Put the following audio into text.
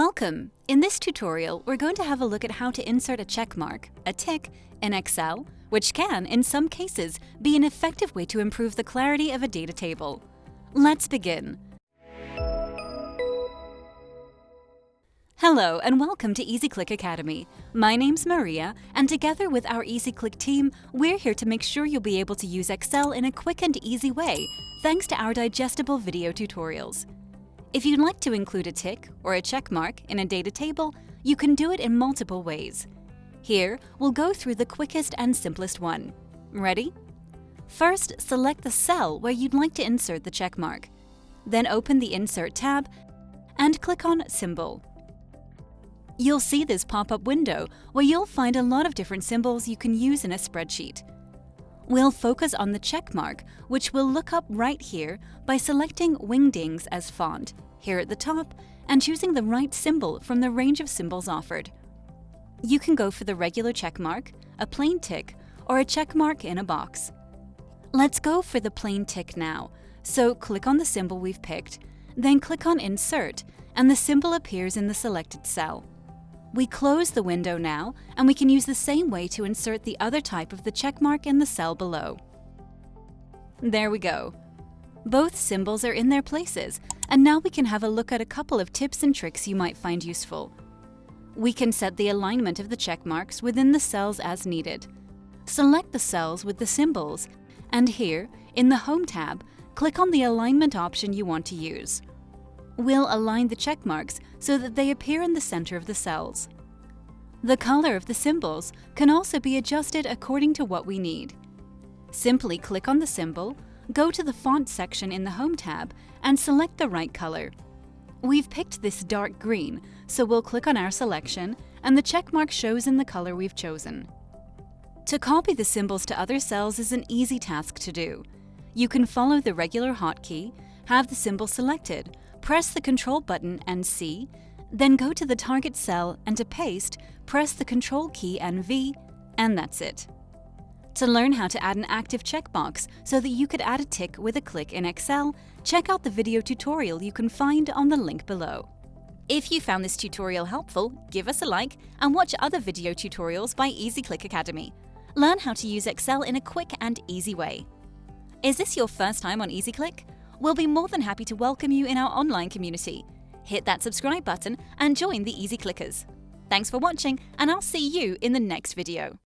Welcome! In this tutorial, we're going to have a look at how to insert a check mark, a tick, in Excel, which can, in some cases, be an effective way to improve the clarity of a data table. Let's begin. Hello and welcome to EasyClick Academy. My name's Maria, and together with our EasyClick team, we're here to make sure you'll be able to use Excel in a quick and easy way, thanks to our digestible video tutorials. If you'd like to include a tick or a check mark in a data table, you can do it in multiple ways. Here, we'll go through the quickest and simplest one. Ready? First, select the cell where you'd like to insert the check mark. Then open the Insert tab and click on Symbol. You'll see this pop-up window where you'll find a lot of different symbols you can use in a spreadsheet. We'll focus on the check mark, which we'll look up right here by selecting Wingdings as font, here at the top, and choosing the right symbol from the range of symbols offered. You can go for the regular check mark, a plain tick, or a check mark in a box. Let's go for the plain tick now, so click on the symbol we've picked, then click on Insert, and the symbol appears in the selected cell. We close the window now, and we can use the same way to insert the other type of the checkmark in the cell below. There we go. Both symbols are in their places, and now we can have a look at a couple of tips and tricks you might find useful. We can set the alignment of the checkmarks within the cells as needed. Select the cells with the symbols, and here, in the Home tab, click on the alignment option you want to use. We'll align the check marks so that they appear in the center of the cells. The color of the symbols can also be adjusted according to what we need. Simply click on the symbol, go to the Font section in the Home tab, and select the right color. We've picked this dark green, so we'll click on our selection, and the checkmark shows in the color we've chosen. To copy the symbols to other cells is an easy task to do. You can follow the regular hotkey, have the symbol selected, press the Control button and C, then go to the target cell and to paste, press the Control key and V, and that's it. To learn how to add an active checkbox so that you could add a tick with a click in Excel, check out the video tutorial you can find on the link below. If you found this tutorial helpful, give us a like and watch other video tutorials by EasyClick Academy. Learn how to use Excel in a quick and easy way. Is this your first time on EasyClick? we'll be more than happy to welcome you in our online community. Hit that subscribe button and join the Easy Clickers. Thanks for watching, and I'll see you in the next video.